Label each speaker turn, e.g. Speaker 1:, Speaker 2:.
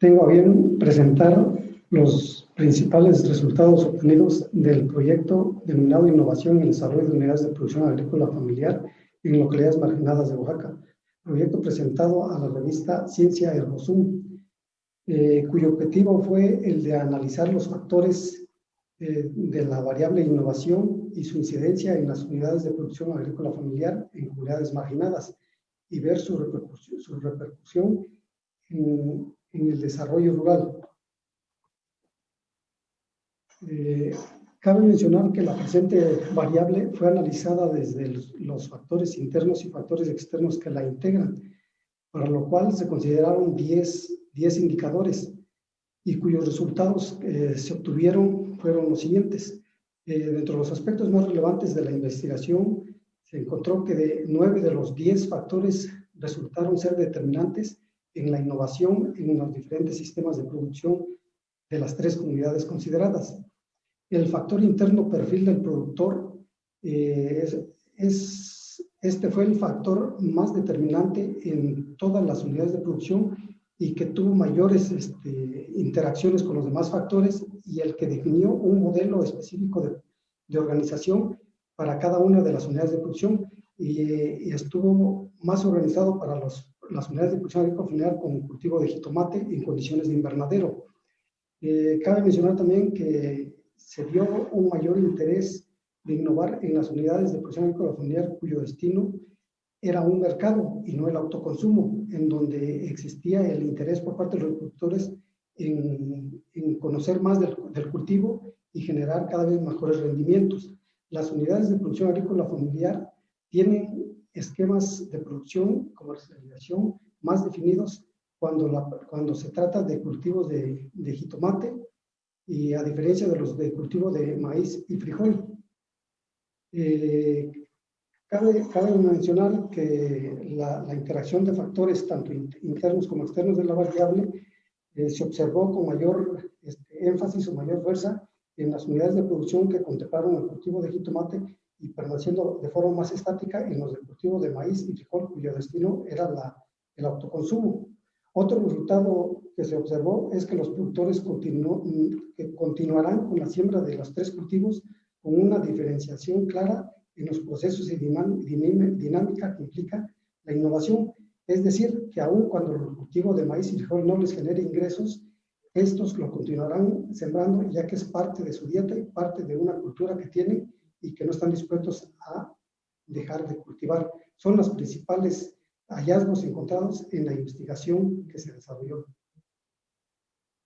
Speaker 1: tengo a bien presentar los principales resultados obtenidos del proyecto denominado Innovación y Desarrollo de Unidades de Producción Agrícola Familiar en localidades marginadas de Oaxaca, proyecto presentado a la revista Ciencia Herbosum, eh, cuyo objetivo fue el de analizar los factores eh, de la variable innovación y su incidencia en las unidades de producción agrícola familiar en comunidades marginadas y ver su repercusión, su repercusión en, en el desarrollo rural. Eh, cabe mencionar que la presente variable fue analizada desde los, factores internos y factores externos que la integran, para lo cual se consideraron 10, 10 indicadores y cuyos resultados eh, se obtuvieron fueron los siguientes. Eh, dentro de los aspectos más relevantes de la investigación, se encontró que de 9 de los 10 factores resultaron ser determinantes en la innovación en los diferentes sistemas de producción de las tres comunidades consideradas. El factor interno perfil del productor eh, es, este fue el factor más determinante en todas las unidades de producción y que tuvo mayores este, interacciones con los demás factores y el que definió un modelo específico de, de organización para cada una de las unidades de producción y, estuvo más organizado para los, las unidades de producción agrícola familiar con cultivo de jitomate en condiciones de invernadero. Eh, cabe mencionar también que se dio un mayor interés de innovar en las unidades de producción agrícola familiar cuyo destino era un mercado y no el autoconsumo, en donde existía el interés por parte de los productores en, en conocer más del, del, cultivo y generar cada vez mejores rendimientos. Las unidades de producción agrícola familiar tienen esquemas de producción, comercialización más definidos cuando, la, cuando se trata de cultivos de, de jitomate, y a diferencia de los de cultivo de maíz y frijol. Eh, cabe, cabe, mencionar que la, la, interacción de factores tanto internos como externos de la variable eh, se observó con mayor este, énfasis o mayor fuerza en las unidades de producción que contemplaron el cultivo de jitomate y permaneciendo de forma más estática en los de cultivo de maíz y frijol cuyo destino era la, el autoconsumo. Otro resultado que se observó es que los productores continuarán con la siembra de los tres cultivos con una diferenciación clara en los procesos y dinámica que implica la innovación. Es decir, que aun cuando el cultivo de maíz y frijol no les genere ingresos, estos lo continuarán sembrando ya que es parte de su dieta y parte de una cultura que tienen y que no están dispuestos a dejar de cultivar. Son las principales hallazgos encontrados en la investigación que se desarrolló.